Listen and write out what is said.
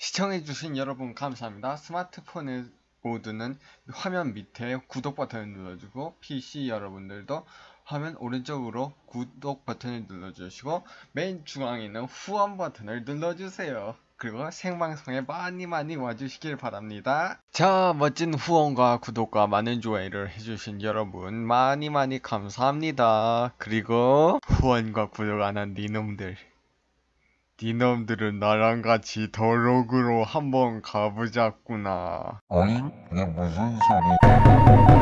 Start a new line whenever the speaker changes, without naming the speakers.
시청해주신 여러분 감사합니다. 스마트폰에 모드는 화면 밑에 구독 버튼을 눌러주고 PC 여러분들도 화면 오른쪽으로 구독 버튼을 눌러주시고 메인 중앙에 있는 후원 버튼을 눌러주세요. 그리고 생방송에 많이 많이 와주시길 바랍니다. 자, 멋진 후원과 구독과 많은 좋아요를 해주신 여러분 많이 많이 감사합니다. 그리고 후원과 구독 안 한 니놈들 니놈들은 나랑 같이 더록으로 한번 가보자꾸나.
어잉? 이게 무슨 소리?